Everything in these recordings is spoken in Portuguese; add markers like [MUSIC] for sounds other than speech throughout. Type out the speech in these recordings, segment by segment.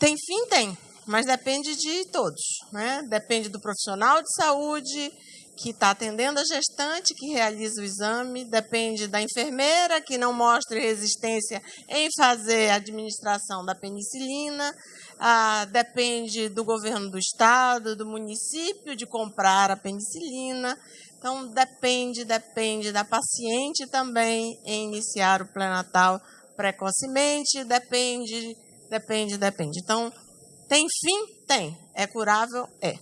Tem fim? Tem, mas depende de todos. Né? Depende do profissional de saúde que está atendendo a gestante, que realiza o exame, depende da enfermeira, que não mostre resistência em fazer a administração da penicilina, ah, depende do governo do estado, do município, de comprar a penicilina. Então, depende, depende da paciente também em iniciar o pré-natal precocemente, depende, depende, depende. Então, tem fim? Tem. É curável? É.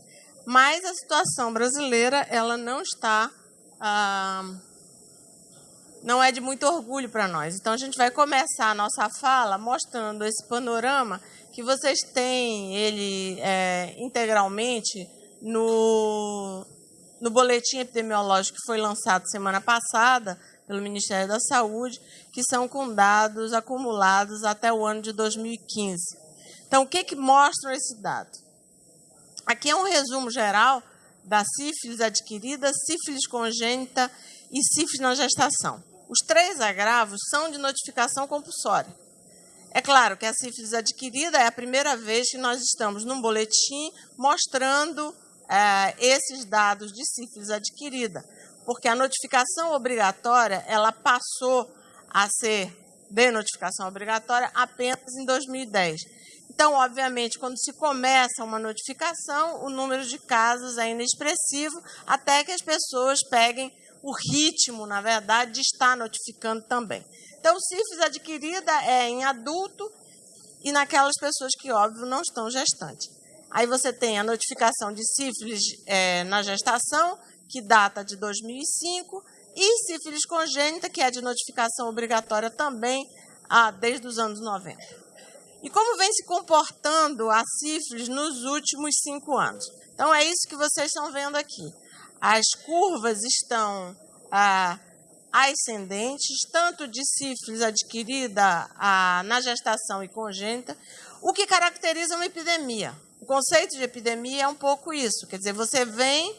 Mas a situação brasileira, ela não está... Ah, não é de muito orgulho para nós. Então, a gente vai começar a nossa fala mostrando esse panorama que vocês têm ele é, integralmente no, no boletim epidemiológico que foi lançado semana passada pelo Ministério da Saúde, que são com dados acumulados até o ano de 2015. Então, o que, que mostra esse dado? Aqui é um resumo geral da sífilis adquirida, sífilis congênita e sífilis na gestação. Os três agravos são de notificação compulsória. É claro que a sífilis adquirida é a primeira vez que nós estamos num boletim mostrando é, esses dados de sífilis adquirida, porque a notificação obrigatória ela passou a ser de notificação obrigatória apenas em 2010. Então, obviamente, quando se começa uma notificação, o número de casos é inexpressivo, até que as pessoas peguem o ritmo, na verdade, de estar notificando também. Então, sífilis adquirida é em adulto e naquelas pessoas que, óbvio, não estão gestantes. Aí você tem a notificação de sífilis é, na gestação, que data de 2005, e sífilis congênita, que é de notificação obrigatória também ah, desde os anos 90. E como vem se comportando a sífilis nos últimos cinco anos? Então, é isso que vocês estão vendo aqui. As curvas estão ah, ascendentes, tanto de sífilis adquirida ah, na gestação e congênita, o que caracteriza uma epidemia. O conceito de epidemia é um pouco isso, quer dizer, você vem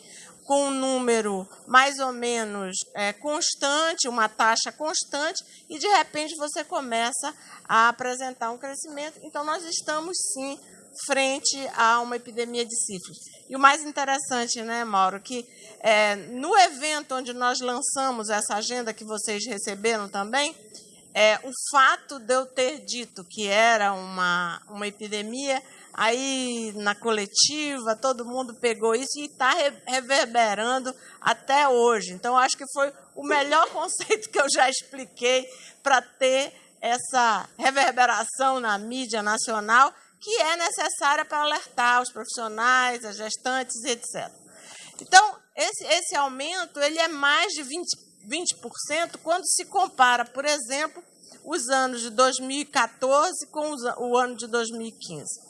com um número mais ou menos é, constante, uma taxa constante, e de repente você começa a apresentar um crescimento. Então, nós estamos sim frente a uma epidemia de sífilis. E o mais interessante, né, Mauro, que é, no evento onde nós lançamos essa agenda que vocês receberam também, é, o fato de eu ter dito que era uma, uma epidemia, aí na coletiva todo mundo pegou isso e está reverberando até hoje. Então, acho que foi o melhor [LAUGHS] conceito que eu já expliquei para ter essa reverberação na mídia nacional que é necessária para alertar os profissionais, as gestantes, etc. Então, esse, esse aumento ele é mais de 20%, 20% quando se compara, por exemplo, os anos de 2014 com os, o ano de 2015.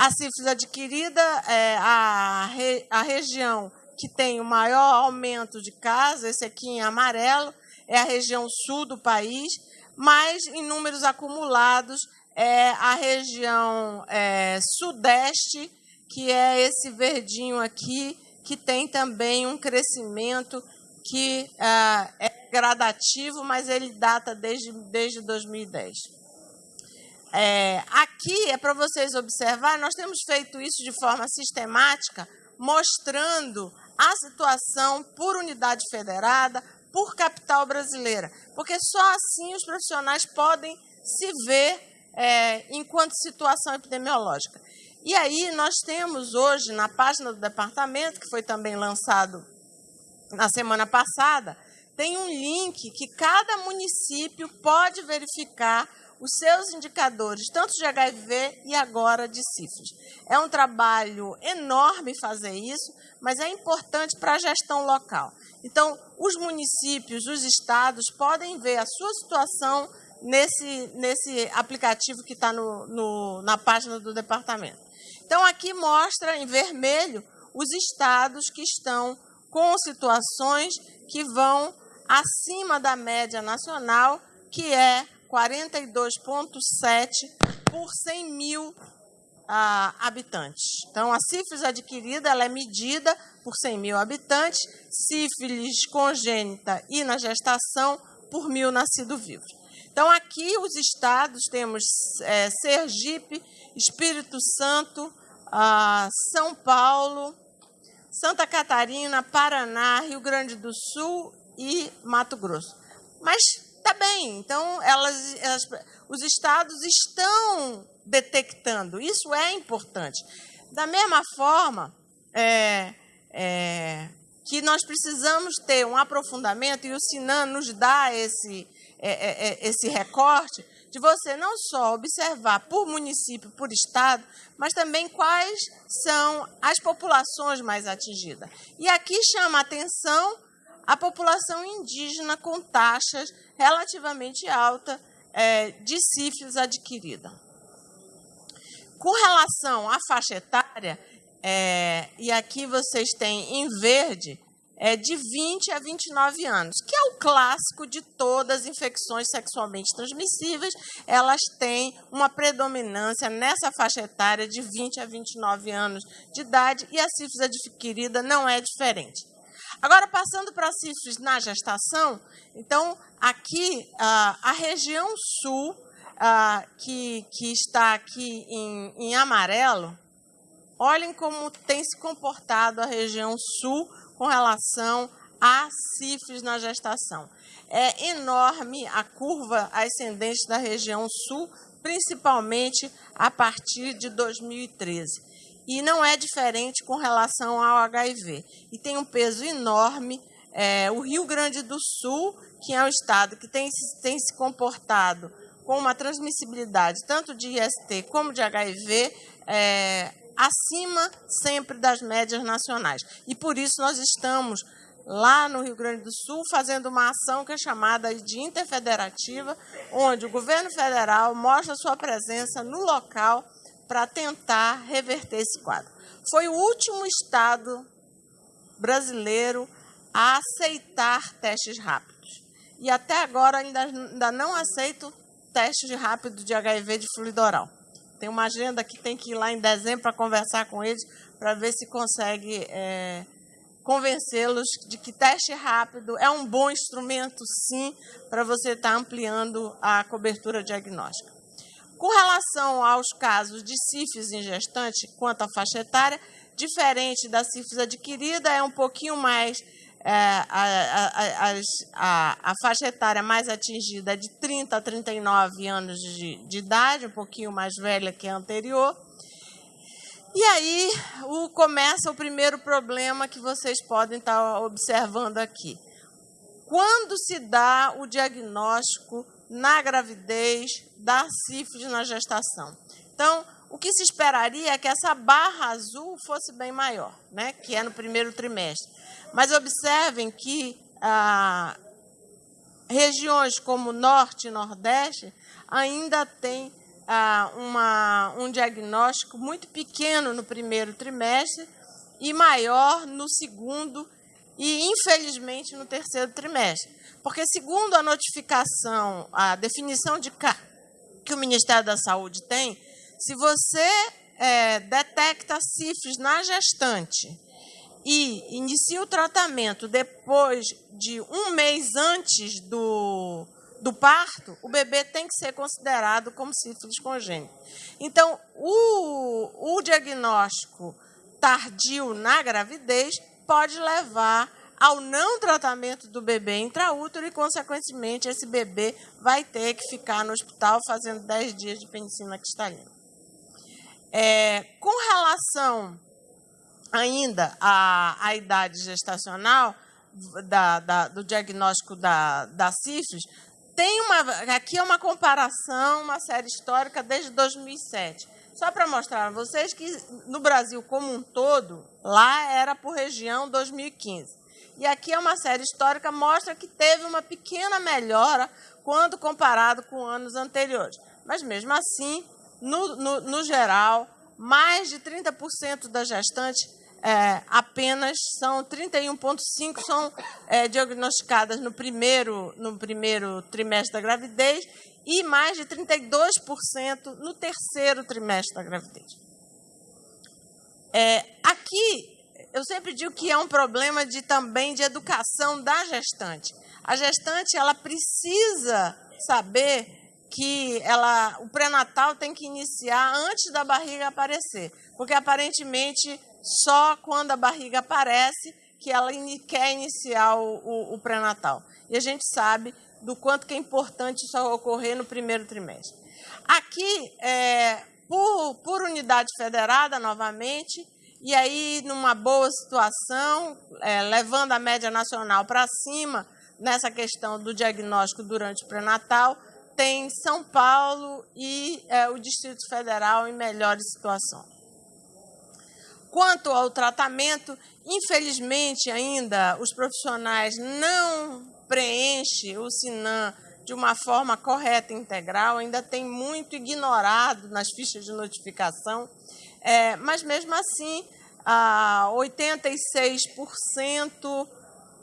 A sífilis adquirida, é, a, re, a região que tem o maior aumento de casos, esse aqui em amarelo, é a região sul do país, mas em números acumulados é a região é, sudeste, que é esse verdinho aqui, que tem também um crescimento que ah, é gradativo, mas ele data desde, desde 2010. É, aqui é para vocês observar, nós temos feito isso de forma sistemática, mostrando a situação por unidade federada, por capital brasileira, porque só assim os profissionais podem se ver é, enquanto situação epidemiológica. E aí nós temos hoje na página do departamento, que foi também lançado na semana passada, tem um link que cada município pode verificar os seus indicadores, tanto de HIV e agora de sífilis. É um trabalho enorme fazer isso, mas é importante para a gestão local. Então, os municípios, os estados podem ver a sua situação nesse, nesse aplicativo que está no, no, na página do departamento. Então, aqui mostra em vermelho os estados que estão com situações que vão acima da média nacional, que é 42,7 por 100 mil ah, habitantes. Então, a sífilis adquirida ela é medida por 100 mil habitantes, sífilis congênita e na gestação por mil nascidos vivos. Então, aqui os estados temos é, Sergipe, Espírito Santo, ah, São Paulo, Santa Catarina, Paraná, Rio Grande do Sul e Mato Grosso. Mas tá bem, então elas, elas, os estados estão detectando, isso é importante. Da mesma forma é, é, que nós precisamos ter um aprofundamento, e o Sinan nos dá esse, é, é, é, esse recorte, de você não só observar por município, por estado, mas também quais são as populações mais atingidas. E aqui chama a atenção a população indígena com taxas relativamente altas é, de sífilis adquirida. Com relação à faixa etária, é, e aqui vocês têm em verde é de 20 a 29 anos, que é o clássico de todas as infecções sexualmente transmissíveis. Elas têm uma predominância nessa faixa etária de 20 a 29 anos de idade e a sífilis adquirida não é diferente. Agora, passando para sífilis na gestação, então, aqui, a região sul, que, que está aqui em, em amarelo, olhem como tem se comportado a região sul com relação a sífilis na gestação. É enorme a curva ascendente da região sul, principalmente a partir de 2013. E não é diferente com relação ao HIV. E tem um peso enorme. É, o Rio Grande do Sul, que é um estado que tem, tem se comportado com uma transmissibilidade tanto de IST como de HIV, é, acima sempre das médias nacionais. E por isso nós estamos lá no Rio Grande do Sul fazendo uma ação que é chamada de interfederativa, onde o governo federal mostra sua presença no local para tentar reverter esse quadro. Foi o último estado brasileiro a aceitar testes rápidos. E até agora ainda, ainda não aceito testes rápidos de HIV de fluido oral. Tem uma agenda que tem que ir lá em dezembro para conversar com eles, para ver se consegue é, convencê-los de que teste rápido é um bom instrumento, sim, para você estar tá ampliando a cobertura diagnóstica. Com relação aos casos de sífilis em gestante, quanto à faixa etária, diferente da sífilis adquirida, é um pouquinho mais é, a, a, a, a, faixa etária mais atingida é de 30 a 39 anos de, de idade, um pouquinho mais velha que a anterior. E aí o, começa o primeiro problema que vocês podem estar observando aqui. Quando se dá o diagnóstico na gravidez da sífilis na gestação? Então, o que se esperaria é que essa barra azul fosse bem maior, né? que é no primeiro trimestre. Mas observem que ah, regiões como Norte e Nordeste ainda têm ah, uma, um diagnóstico muito pequeno no primeiro trimestre e maior no segundo e, infelizmente, no terceiro trimestre. Porque, segundo a notificação, a definição de que o Ministério da Saúde tem, se você é, detecta sífilis na gestante e inicia o tratamento depois de um mês antes do, do parto, o bebê tem que ser considerado como sífilis congênito. Então, o, o diagnóstico tardio na gravidez pode levar ao não tratamento do bebê intraútero e, consequentemente, esse bebê vai ter que ficar no hospital fazendo 10 dias de penicilina cristalina. É, com relação ainda à, à idade gestacional da, da, do diagnóstico da, da sífilis, tem uma, aqui é uma comparação, uma série histórica desde 2007. Só para mostrar a vocês que no Brasil como um todo, lá era por região 2015. E aqui é uma série histórica, mostra que teve uma pequena melhora quando comparado com anos anteriores. Mas mesmo assim, no, no, no geral, mais de 30% das gestantes é, apenas são 31,5% são é, diagnosticadas no primeiro, no primeiro trimestre da gravidez e mais de 32% no terceiro trimestre da gravidez. É, aqui, eu sempre digo que é um problema de, também de educação da gestante. A gestante ela precisa saber que ela, o pré-natal tem que iniciar antes da barriga aparecer, porque aparentemente só quando a barriga aparece que ela quer iniciar o, o, o pré-natal. E a gente sabe do quanto que é importante isso ocorrer no primeiro trimestre. Aqui, é, por, por unidade federada, novamente, e aí numa boa situação, é, levando a média nacional para cima nessa questão do diagnóstico durante o pré-natal, tem São Paulo e é, o Distrito Federal em melhores situações. Quanto ao tratamento, infelizmente ainda os profissionais não preenchem o SINAM de uma forma correta e integral, ainda tem muito ignorado nas fichas de notificação, é, mas mesmo assim, ah, 86%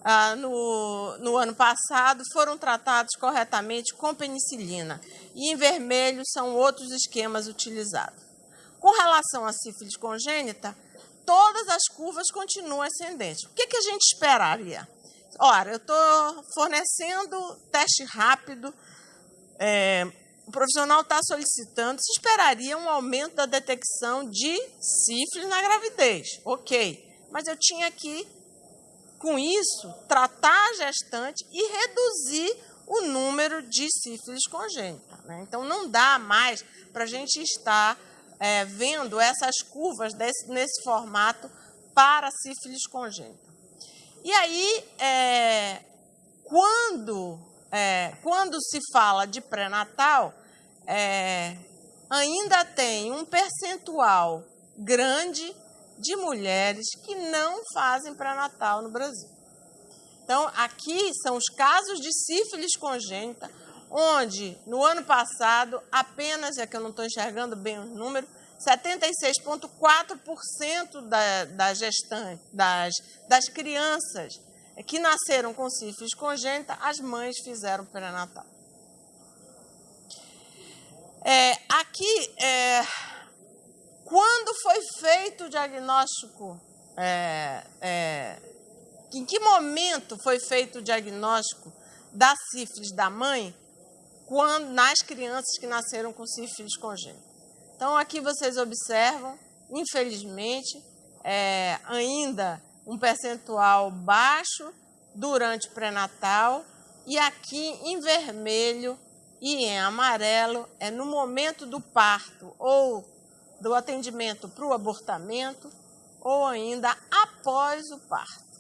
ah, no, no ano passado foram tratados corretamente com penicilina. E em vermelho são outros esquemas utilizados. Com relação à sífilis congênita, todas as curvas continuam ascendentes. O que, que a gente esperaria? Ora, eu estou fornecendo teste rápido, é, o profissional está solicitando, se esperaria um aumento da detecção de sífilis na gravidez. Ok, mas eu tinha que com isso, tratar a gestante e reduzir o número de sífilis congênita. Né? Então, não dá mais para a gente estar é, vendo essas curvas desse, nesse formato para sífilis congênita. E aí, é, quando, é, quando se fala de pré-natal, é, ainda tem um percentual grande de mulheres que não fazem pré-natal no Brasil. Então, aqui são os casos de sífilis congênita, onde no ano passado, apenas, é que eu não estou enxergando bem o número, 76,4% da, da das, das crianças que nasceram com sífilis congênita, as mães fizeram pré-natal. É, aqui, é, quando foi feito o diagnóstico? É, é, em que momento foi feito o diagnóstico da sífilis da mãe quando, nas crianças que nasceram com sífilis congênita? Então, aqui vocês observam, infelizmente, é, ainda um percentual baixo durante o pré-natal e aqui em vermelho e em amarelo é no momento do parto ou do atendimento para o abortamento ou ainda após o parto.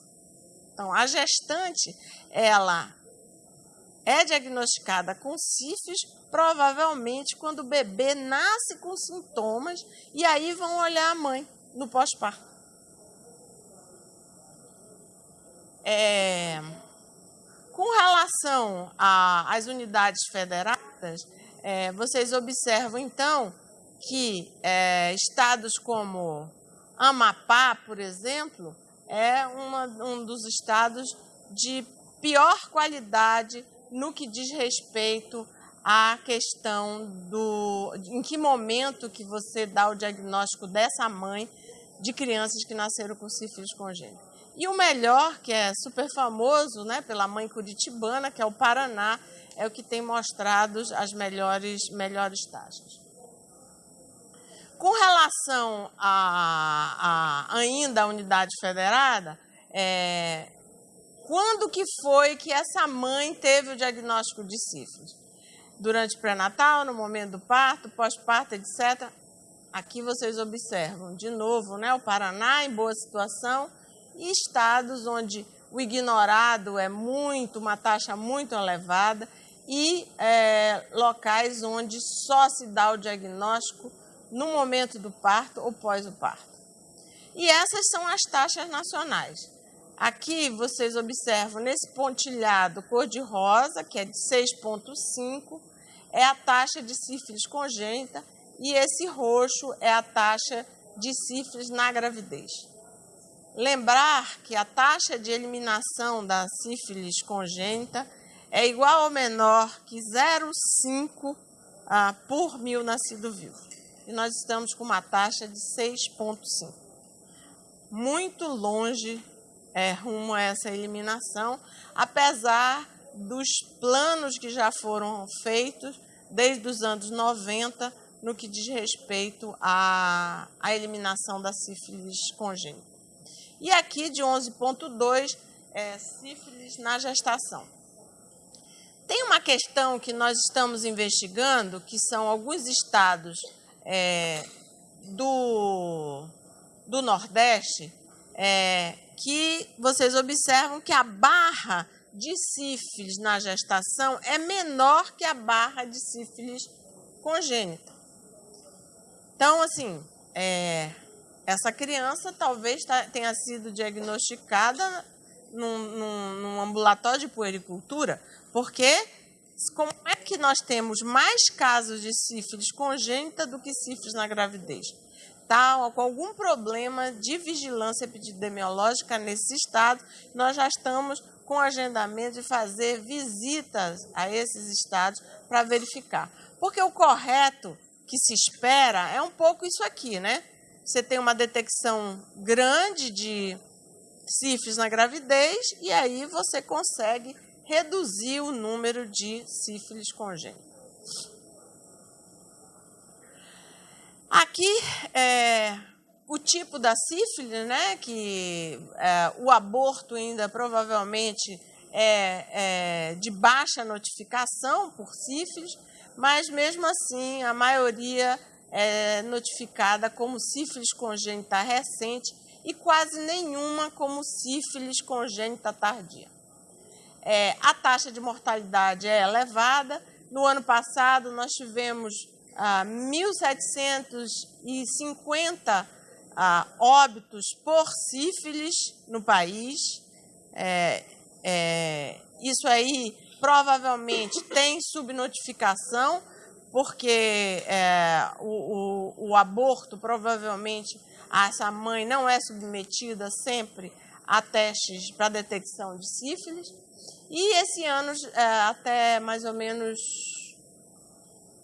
Então, a gestante, ela é diagnosticada com sífilis provavelmente quando o bebê nasce com sintomas e aí vão olhar a mãe no pós-parto. É, com relação às unidades federadas, é, vocês observam então que é, estados como Amapá, por exemplo, é uma, um dos estados de pior qualidade no que diz respeito à questão do em que momento que você dá o diagnóstico dessa mãe de crianças que nasceram com sífilis congênita. E o melhor, que é super famoso, né, pela mãe curitibana, que é o Paraná, é o que tem mostrado as melhores, melhores taxas. Com relação a, a ainda a unidade federada, é, quando que foi que essa mãe teve o diagnóstico de sífilis? Durante o pré-natal, no momento do parto, pós-parto, etc. Aqui vocês observam, de novo, né, o Paraná em boa situação e estados onde o ignorado é muito, uma taxa muito elevada e é, locais onde só se dá o diagnóstico no momento do parto ou pós o parto. E essas são as taxas nacionais. Aqui vocês observam nesse pontilhado cor-de-rosa, que é de 6,5, é a taxa de sífilis congênita, e esse roxo é a taxa de sífilis na gravidez. Lembrar que a taxa de eliminação da sífilis congênita é igual ou menor que 0,5 ah, por mil nascido vivo e nós estamos com uma taxa de 6,5. Muito longe é, rumo a essa eliminação, apesar dos planos que já foram feitos desde os anos 90 no que diz respeito à, à eliminação da sífilis congênita. E aqui de 11.2 é sífilis na gestação. Tem uma questão que nós estamos investigando, que são alguns estados é, do, do Nordeste, é, que vocês observam que a barra de sífilis na gestação é menor que a barra de sífilis congênita. Então, assim, é, essa criança talvez tenha sido diagnosticada num, num, num ambulatório de puericultura, porque como é que nós temos mais casos de sífilis congênita do que sífilis na gravidez? Com algum problema de vigilância epidemiológica nesse estado, nós já estamos com agendamento de fazer visitas a esses estados para verificar. Porque o correto que se espera é um pouco isso aqui, né? Você tem uma detecção grande de sífilis na gravidez e aí você consegue reduzir o número de sífilis congênitas. Aqui é o tipo da sífilis, né, que é, o aborto ainda provavelmente é, é, de baixa notificação por sífilis, mas mesmo assim a maioria é notificada como sífilis congênita recente e quase nenhuma como sífilis congênita tardia. É, a taxa de mortalidade é elevada. No ano passado, nós tivemos ah, 1.750 ah, óbitos por sífilis no país. É, é, isso aí provavelmente tem subnotificação, porque é, o, o, o, aborto provavelmente essa mãe não é submetida sempre a testes para detecção de sífilis. E esse ano, é, até mais ou menos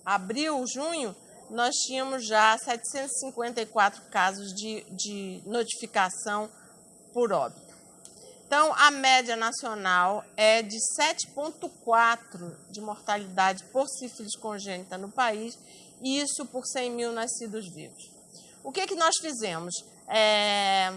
abril, junho, nós tínhamos já 754 casos de, de notificação por óbito. Então, a média nacional é de 7,4 de mortalidade por sífilis congênita no país, e isso por 100 mil nascidos vivos. O que, que nós fizemos? É,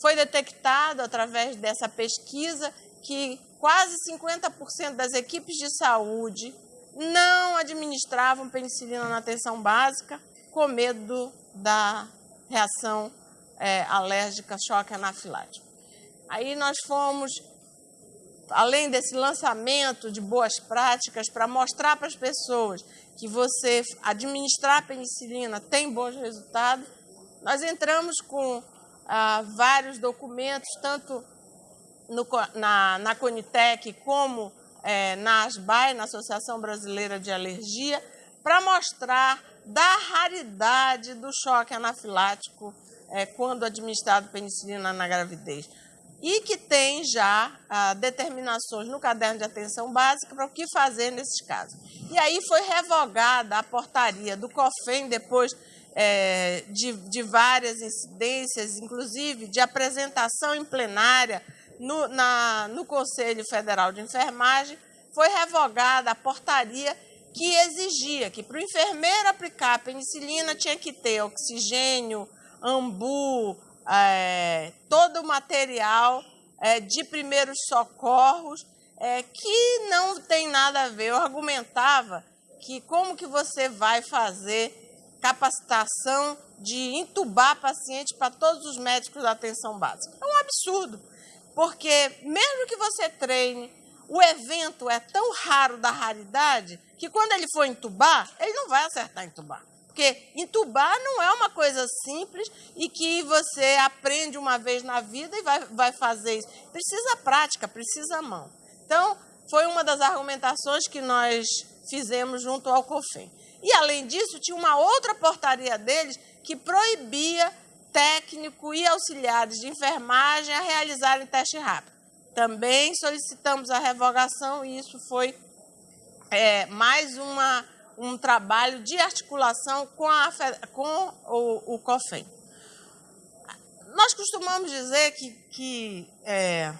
foi detectado através dessa pesquisa que quase 50% das equipes de saúde não administravam penicilina na atenção básica com medo da reação é, alérgica choque anafilático. Aí nós fomos, além desse lançamento de boas práticas, para mostrar para as pessoas que você administrar penicilina tem bons resultados, nós entramos com ah, vários documentos, tanto no, na, na Conitec como é, na ASBAI, na Associação Brasileira de Alergia, para mostrar da raridade do choque anafilático é, quando administrado penicilina na gravidez. E que tem já ah, determinações no caderno de atenção básica para o que fazer nesses casos. E aí foi revogada a portaria do COFEM, depois é, de, de várias incidências, inclusive de apresentação em plenária no, na, no Conselho Federal de Enfermagem, foi revogada a portaria que exigia que para o enfermeiro aplicar a penicilina tinha que ter oxigênio, ambu, é, todo o material é, de primeiros socorros, é, que não tem nada a ver. Eu argumentava que como que você vai fazer capacitação de entubar paciente para todos os médicos da atenção básica? É um absurdo. Porque mesmo que você treine, o evento é tão raro da raridade que quando ele for entubar, ele não vai acertar entubar. Porque entubar não é uma coisa simples e que você aprende uma vez na vida e vai, vai fazer isso. Precisa prática, precisa mão. Então, foi uma das argumentações que nós fizemos junto ao COFEM. E, além disso, tinha uma outra portaria deles que proibia técnico e auxiliares de enfermagem a realizarem teste rápido. Também solicitamos a revogação e isso foi é, mais uma, um trabalho de articulação com, a, com o, o COFEM. Nós costumamos dizer que, que é,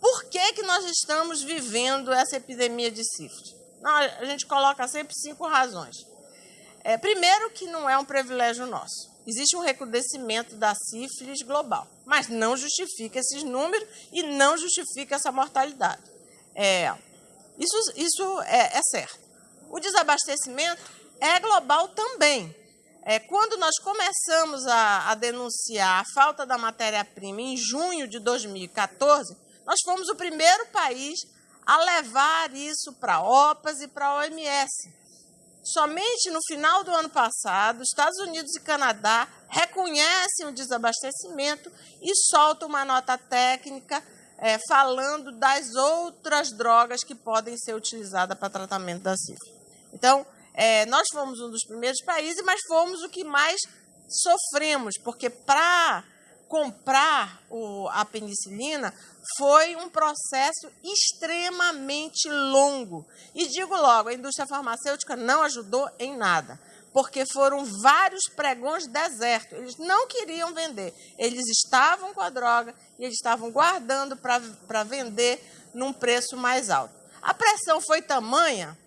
por que, que nós estamos vivendo essa epidemia de sífilis? A gente coloca sempre cinco razões. É, primeiro, que não é um privilégio nosso. Existe um recrudescimento da sífilis global, mas não justifica esses números e não justifica essa mortalidade. É, isso isso é, é certo. O desabastecimento é global também. É, quando nós começamos a, a denunciar a falta da matéria-prima em junho de 2014, nós fomos o primeiro país a levar isso para a OPAS e para a OMS. Somente no final do ano passado, Estados Unidos e Canadá reconhecem o desabastecimento e soltam uma nota técnica é, falando das outras drogas que podem ser utilizadas para tratamento da sífilis. Então, é, nós fomos um dos primeiros países, mas fomos o que mais sofremos, porque para comprar o, a penicilina foi um processo extremamente longo. E digo logo, a indústria farmacêutica não ajudou em nada, porque foram vários pregões desertos. Eles não queriam vender, eles estavam com a droga e eles estavam guardando para vender num preço mais alto. A pressão foi tamanha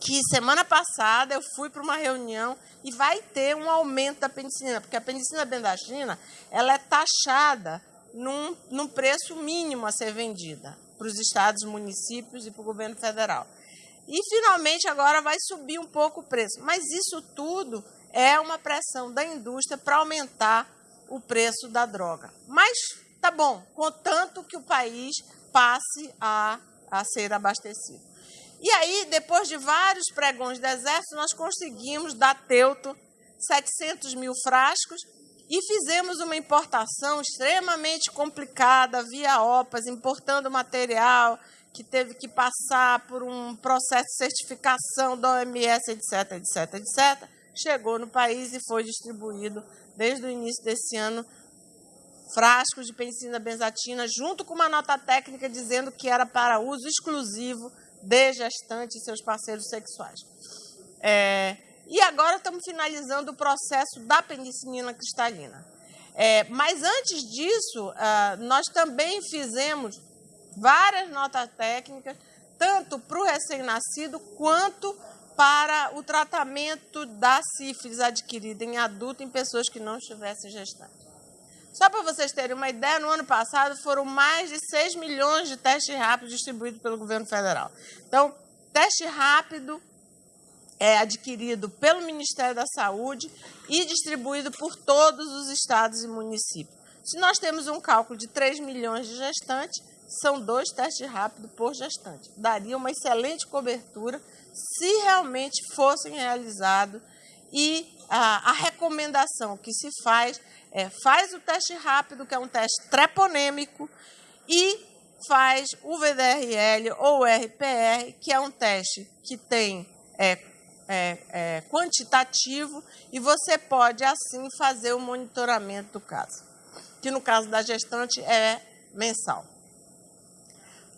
que semana passada eu fui para uma reunião e vai ter um aumento da penicilina, porque a penicilina bendachina ela é taxada num, num preço mínimo a ser vendida para os estados, municípios e para o governo federal. E finalmente agora vai subir um pouco o preço. Mas isso tudo é uma pressão da indústria para aumentar o preço da droga. Mas tá bom, contanto que o país passe a, a ser abastecido. E aí, depois de vários pregões do exército, nós conseguimos dar teuto 700 mil frascos e fizemos uma importação extremamente complicada via OPAS, importando material que teve que passar por um processo de certificação da OMS, etc, etc, etc. Chegou no país e foi distribuído desde o início desse ano frascos de penicilina benzatina, junto com uma nota técnica dizendo que era para uso exclusivo de gestantes e seus parceiros sexuais. É, e agora estamos finalizando o processo da penicilina cristalina. É, mas antes disso, ah, nós também fizemos várias notas técnicas, tanto para o recém-nascido quanto para o tratamento da sífilis adquirida em adulto em pessoas que não estivessem gestantes. Só para vocês terem uma ideia, no ano passado foram mais de 6 milhões de testes rápidos distribuídos pelo governo federal. Então, teste rápido é adquirido pelo Ministério da Saúde e distribuído por todos os estados e municípios. Se nós temos um cálculo de 3 milhões de gestantes, são dois testes rápidos por gestante. Daria uma excelente cobertura se realmente fossem realizados. E a, a recomendação que se faz é faz o teste rápido, que é um teste treponêmico, e faz o VDRL ou o RPR, que é um teste que tem é, é, é, quantitativo e você pode, assim, fazer o monitoramento do caso, que no caso da gestante é mensal.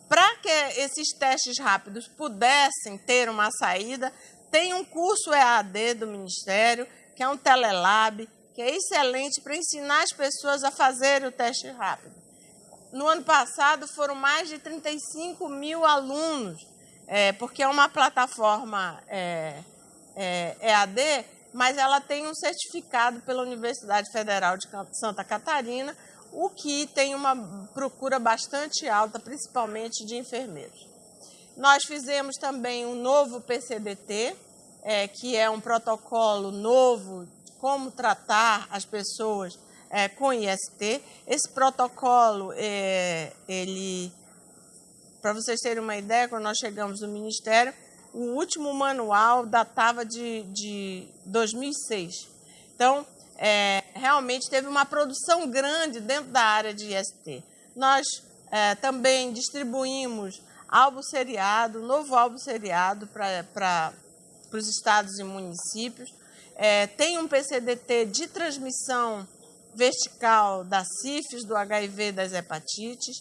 Para que esses testes rápidos pudessem ter uma saída, tem um curso EAD do Ministério, que é um telelab, que é excelente para ensinar as pessoas a fazer o teste rápido. No ano passado foram mais de 35 mil alunos, é, porque é uma plataforma é, é, EAD, mas ela tem um certificado pela Universidade Federal de Santa Catarina, o que tem uma procura bastante alta, principalmente de enfermeiros. Nós fizemos também um novo PCDT, é, que é um protocolo novo como tratar as pessoas é, com IST. Esse protocolo, é, ele, para vocês terem uma ideia, quando nós chegamos no Ministério, o último manual datava de, de 2006. Então, é, realmente teve uma produção grande dentro da área de IST. Nós é, também distribuímos álbum seriado, novo álbum seriado para os estados e municípios. É, tem um PCDT de transmissão vertical da sífilis, do HIV, das hepatites.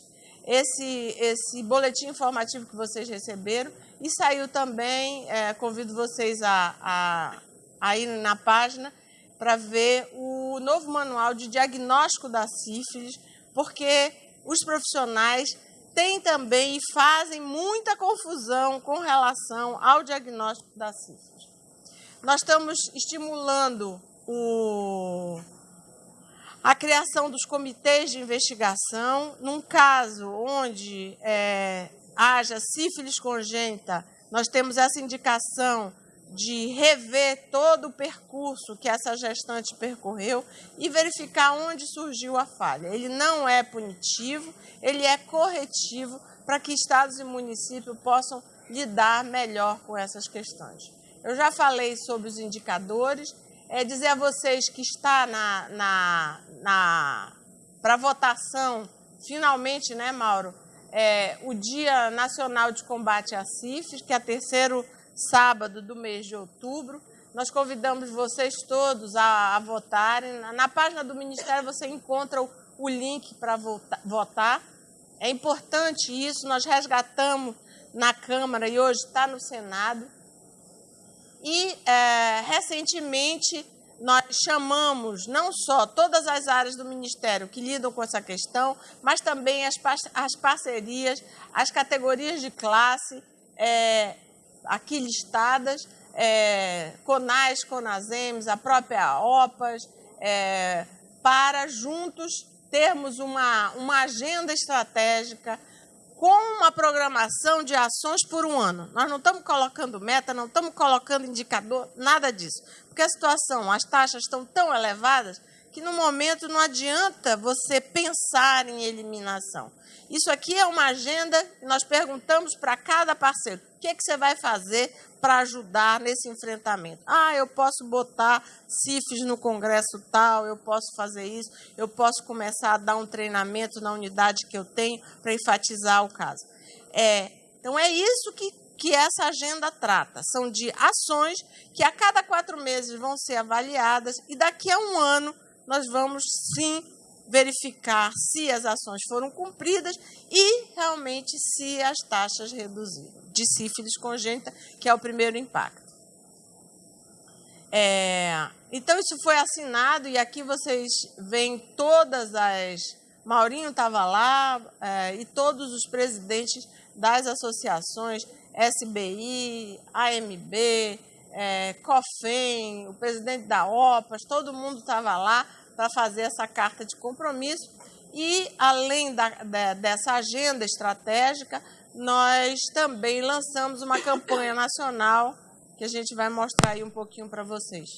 Esse, esse boletim informativo que vocês receberam e saiu também, é, convido vocês a, a, a ir na página para ver o novo manual de diagnóstico da sífilis, porque os profissionais tem também e fazem muita confusão com relação ao diagnóstico da sífilis. Nós estamos estimulando o, a criação dos comitês de investigação. Num caso onde é, haja sífilis congênita, nós temos essa indicação de rever todo o percurso que essa gestante percorreu e verificar onde surgiu a falha. Ele não é punitivo, ele é corretivo para que estados e municípios possam lidar melhor com essas questões. Eu já falei sobre os indicadores, é dizer a vocês que está na, na, na para votação, finalmente, né, Mauro, é, o Dia Nacional de Combate à Sífilis, que é terceiro sábado do mês de outubro. Nós convidamos vocês todos a, a votarem. Na, na, página do Ministério você encontra o, o link para votar. É importante isso, nós resgatamos na Câmara e hoje está no Senado. E é, recentemente nós chamamos não só todas as áreas do Ministério que lidam com essa questão, mas também as, as parcerias, as categorias de classe é, aqui listadas, é, CONAS, CONASEMS, a própria OPAS, é, para juntos termos uma, uma agenda estratégica com uma programação de ações por um ano. Nós não estamos colocando meta, não estamos colocando indicador, nada disso. Porque a situação, as taxas estão tão elevadas que no momento não adianta você pensar em eliminação. Isso aqui é uma agenda que nós perguntamos para cada parceiro: o que, é que você vai fazer para ajudar nesse enfrentamento? Ah, eu posso botar CIFs no congresso tal, eu posso fazer isso, eu posso começar a dar um treinamento na unidade que eu tenho para enfatizar o caso. É, então, é isso que, que essa agenda trata. São de ações que a cada quatro meses vão ser avaliadas e daqui a um ano nós vamos sim verificar se as ações foram cumpridas e realmente se as taxas reduziram de sífilis congênita, que é o primeiro impacto. É, então, isso foi assinado e aqui vocês veem todas as. Maurinho estava lá é, e todos os presidentes das associações SBI, AMB, é, COFEM, o presidente da OPAS, todo mundo estava lá para fazer essa carta de compromisso. E, além da, da, dessa agenda estratégica, nós também lançamos uma campanha nacional que a gente vai mostrar aí um pouquinho para vocês.